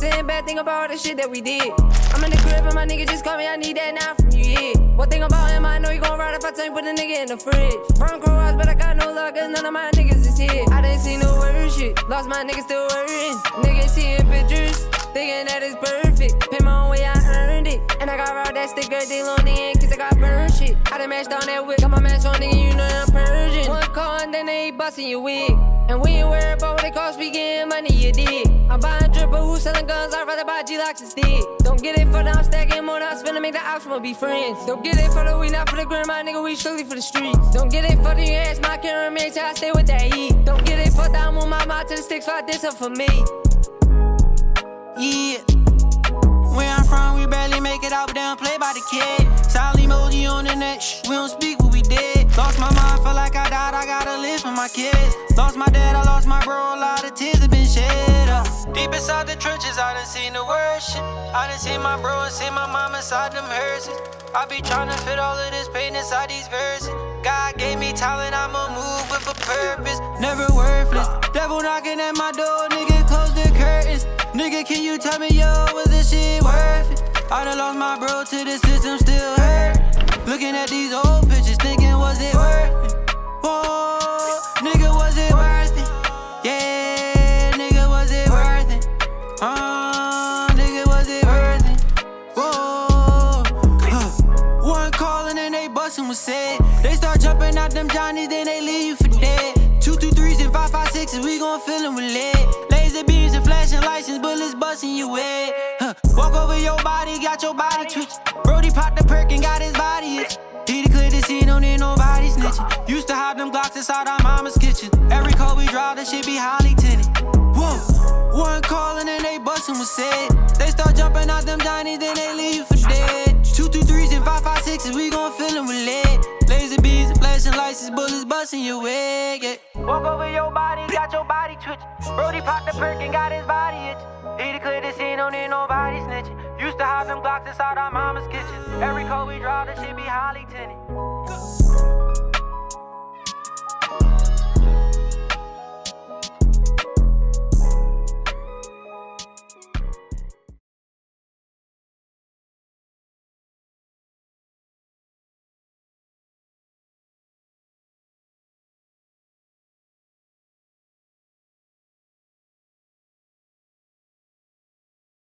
bad thing about all the shit that we did. I'm in the crib and my nigga just call me, I need that now from you, yeah. One thing about him, I know you gon' ride if I tell you put a nigga in the fridge. Front cross, but I got no luck, cause none of my niggas is here. I didn't see no worse shit, lost my nigga still worrying. Niggas seeing pictures, thinking that it's perfect. Pay my own way, I earned it. And I got raw that sticker, they long in, cause I got burned shit. I done mashed on that whip, got my mask on, nigga, you know I'm Persian. One call and then they busting your wig. And we ain't selling guns? I'd rather buy Glocks instead. Don't get it for the I'm stacking more, I'm spending, make the ops wanna be friends. Don't get it for the we, not for the gram, my nigga, we strictly for the streets. Don't get it for the ass, my camera till I stay with that heat. Don't get it for the I'm on my mouth to the sticks, fight up for me. Yeah. Where I'm from, we barely make it out, but they don't play by the kid. Silent emoji on the net, shh, we don't speak what we did. Lost my mind, feel like I died, I gotta live for my kids. Lost my dad, I lost my bro, a lot of tears have been shed. Deep inside the trenches, I done seen the worst shit. I done seen my bro and seen my mom inside them hearses. I be tryna fit all of this pain inside these verses. God gave me talent, I'ma move with a purpose. Never worthless. Devil knocking at my door, nigga, close the curtains. Nigga, can you tell me, yo, was this shit worth it? I done lost my bro to the system, still hurt. Looking at these old pictures, thinking, was they said. They start jumping out them Johnnies, then they leave you for dead. Two, two, threes and five, five, sixes, we gon' fill fill 'em with lead. Laser beams and flashing license, bullets busting your head. Huh. Walk over your body, got your body twitch. Brody popped the perk and got his body itch. He declared the scene, don't need nobody snitching. Used to hide them Glocks inside our mama's kitchen. Every call we drive, that shit be highly tinted. Whoa, one calling and they bustin' was said. They start jumping busting your wig. Yeah. Walk over your body, got your body twitch. Brody popped the perk and got his body itch. He declared the scene, don't need nobody snitching. Used to hide them Glocks inside our mama's kitchen. Every call we drive, that shit be highly tinted.